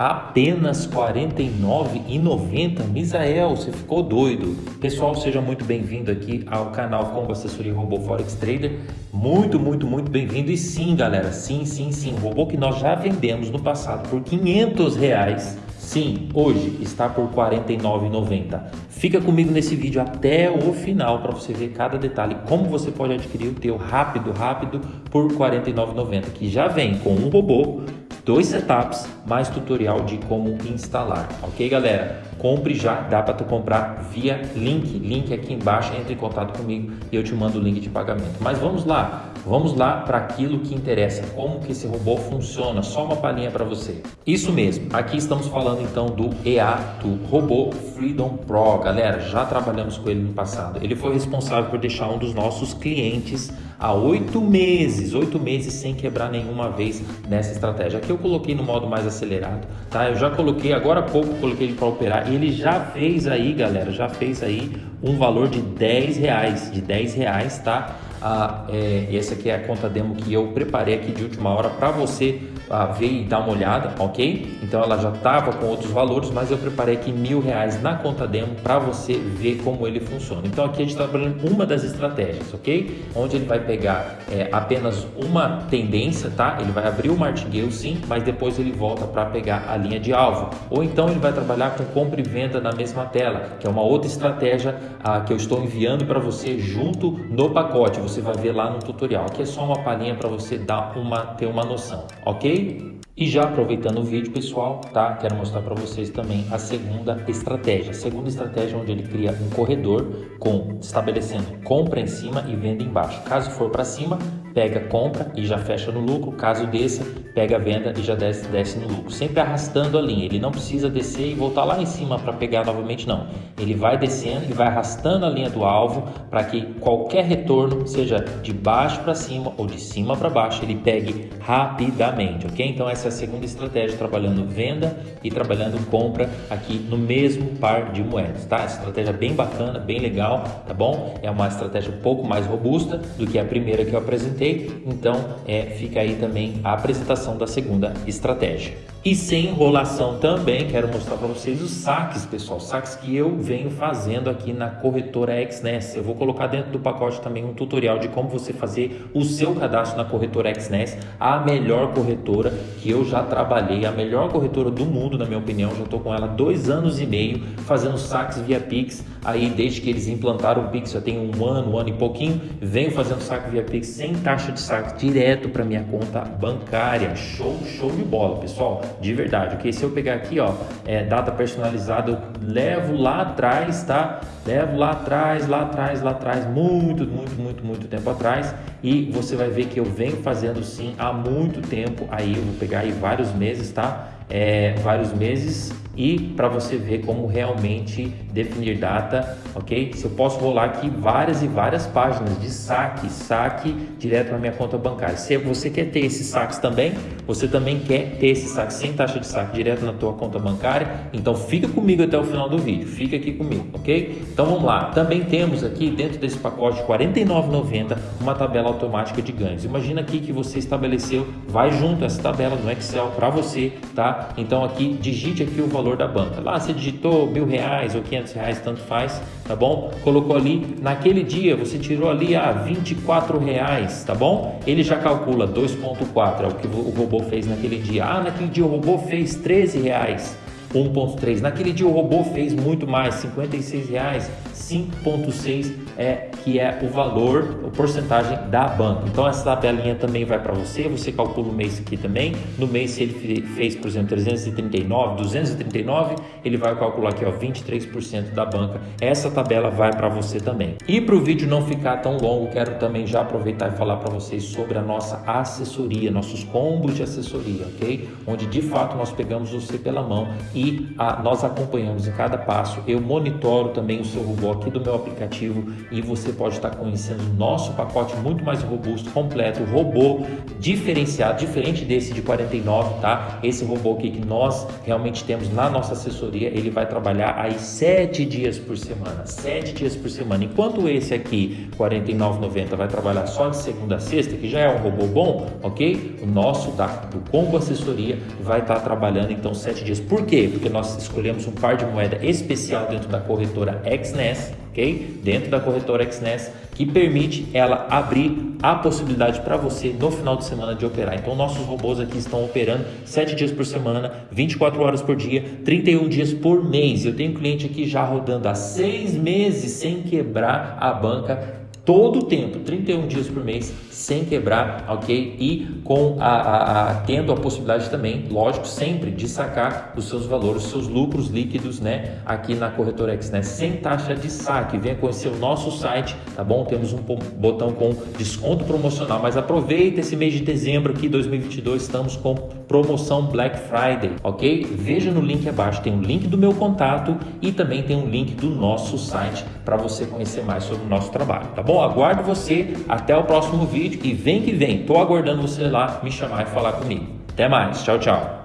Apenas R$ 49,90? Misael, você ficou doido. Pessoal, seja muito bem-vindo aqui ao canal Combo Assessoria Robô Forex Trader. Muito, muito, muito bem-vindo. E sim, galera, sim, sim, sim. Robô que nós já vendemos no passado por 500 reais. Sim, hoje está por R$ 49,90. Fica comigo nesse vídeo até o final para você ver cada detalhe, como você pode adquirir o teu rápido, rápido por R$ 49,90, que já vem com um robô, dois setups, mais tutorial de como instalar, ok galera? Compre já, dá para tu comprar via link, link aqui embaixo, entre em contato comigo e eu te mando o link de pagamento. Mas vamos lá, vamos lá para aquilo que interessa, como que esse robô funciona, só uma palhinha para você. Isso mesmo, aqui estamos falando então do EA2 Robô Freedom Pro, galera, já trabalhamos com ele no passado. Ele foi responsável por deixar um dos nossos clientes há oito meses, oito meses sem quebrar nenhuma vez nessa estratégia. Aqui eu coloquei no modo mais acelerado, tá? Eu já coloquei, agora há pouco coloquei ele para operar ele já fez aí, galera, já fez aí um valor de 10 reais, de 10 reais, tá? Ah, é, essa aqui é a conta demo que eu preparei aqui de última hora para você ah, ver e dar uma olhada, ok? Então ela já estava com outros valores, mas eu preparei aqui mil reais na conta demo para você ver como ele funciona. Então aqui a gente está trabalhando uma das estratégias, ok? Onde ele vai pegar é, apenas uma tendência, tá? Ele vai abrir o martingale sim, mas depois ele volta para pegar a linha de alvo. Ou então ele vai trabalhar com compra e venda na mesma tela, que é uma outra estratégia ah, que eu estou enviando para você junto no pacote. Você vai ver lá no tutorial. Aqui é só uma palhinha para você dar uma, ter uma noção, ok? E já aproveitando o vídeo, pessoal, tá? Quero mostrar para vocês também a segunda estratégia. A segunda estratégia onde ele cria um corredor com estabelecendo compra em cima e venda embaixo. Caso for para cima, pega compra e já fecha no lucro. Caso desça, pega venda e já desce, desce no lucro. Sempre arrastando a linha. Ele não precisa descer e voltar lá em cima para pegar novamente, não. Ele vai descendo e vai arrastando a linha do alvo para que qualquer retorno, seja de baixo para cima ou de cima para baixo, ele pegue rapidamente, ok? Então essa é a segunda estratégia, trabalhando venda e trabalhando compra aqui no mesmo par de moedas, tá? Estratégia bem bacana, bem legal, tá bom? É uma estratégia um pouco mais robusta do que a primeira que eu apresentei, então é, fica aí também a apresentação da segunda estratégia. E sem enrolação também, quero mostrar para vocês os saques, pessoal, saques que eu venho fazendo aqui na corretora XNES. Eu vou colocar dentro do pacote também um tutorial de como você fazer o seu cadastro na corretora XNES, a melhor corretora que eu já trabalhei, a melhor corretora do mundo, na minha opinião. Já estou com ela dois anos e meio fazendo saques via Pix, aí desde que eles implantaram o Pix, já tem um ano, um ano e pouquinho, venho fazendo saque via Pix sem taxa de saque direto para minha conta bancária. Show, show de bola, pessoal de verdade, ok? Se eu pegar aqui, ó, é, data personalizada, eu levo lá atrás, tá? Levo lá atrás, lá atrás, lá atrás, muito, muito, muito, muito tempo atrás e você vai ver que eu venho fazendo sim há muito tempo, aí eu vou pegar aí vários meses, tá? É, vários meses e para você ver como realmente definir data, ok? Se eu posso rolar aqui várias e várias páginas de saque, saque direto na minha conta bancária. Se você quer ter esses saques também, você também quer ter esse saque sem taxa de saque direto na tua conta bancária, então fica comigo até o final do vídeo, fica aqui comigo, ok? Então vamos lá, também temos aqui dentro desse pacote R$ 49,90 uma tabela automática de ganhos. Imagina aqui que você estabeleceu, vai junto essa tabela no Excel para você, tá? Então aqui digite aqui o valor da banca. Lá você digitou mil reais ou quinhentos reais, tanto faz, tá bom? Colocou ali, naquele dia você tirou ali a ah, 24 reais, tá bom? Ele já calcula 2.4, é o que o robô fez naquele dia. Ah, naquele dia o robô fez 13 reais. 1.3. Naquele dia o robô fez muito mais, 56 reais, 5.6 é que é o valor, a porcentagem da banca. Então essa tabelinha também vai para você, você calcula o mês aqui também. No mês se ele fez, por exemplo, 339, 239, ele vai calcular aqui ó, 23% da banca. Essa tabela vai para você também. E para o vídeo não ficar tão longo, quero também já aproveitar e falar para vocês sobre a nossa assessoria, nossos combos de assessoria, ok? Onde de fato nós pegamos você pela mão e e a, nós acompanhamos em cada passo. Eu monitoro também o seu robô aqui do meu aplicativo e você pode estar conhecendo o nosso pacote muito mais robusto, completo, robô diferenciado, diferente desse de 49, tá? Esse robô aqui que nós realmente temos na nossa assessoria, ele vai trabalhar aí sete dias por semana, sete dias por semana. Enquanto esse aqui, 49,90, vai trabalhar só de segunda a sexta, que já é um robô bom, ok? O nosso da, do Combo Assessoria vai estar trabalhando então sete dias. Por quê? Porque nós escolhemos um par de moeda especial dentro da corretora XNES, ok? Dentro da corretora XNES, que permite ela abrir a possibilidade para você no final de semana de operar. Então, nossos robôs aqui estão operando 7 dias por semana, 24 horas por dia, 31 dias por mês. Eu tenho um cliente aqui já rodando há 6 meses sem quebrar a banca todo o tempo, 31 dias por mês, sem quebrar, ok? E com a, a, a, tendo a possibilidade também, lógico, sempre de sacar os seus valores, os seus lucros líquidos, né? Aqui na corretora X, né? Sem taxa de saque. Venha conhecer o nosso site, tá bom? Temos um botão com desconto promocional, mas aproveita esse mês de dezembro aqui, 2022, estamos com promoção Black Friday, ok? Veja no link abaixo, tem um link do meu contato e também tem um link do nosso site para você conhecer mais sobre o nosso trabalho, tá bom? Aguardo você até o próximo vídeo e vem que vem. Tô aguardando você lá me chamar e falar comigo. Até mais. Tchau, tchau.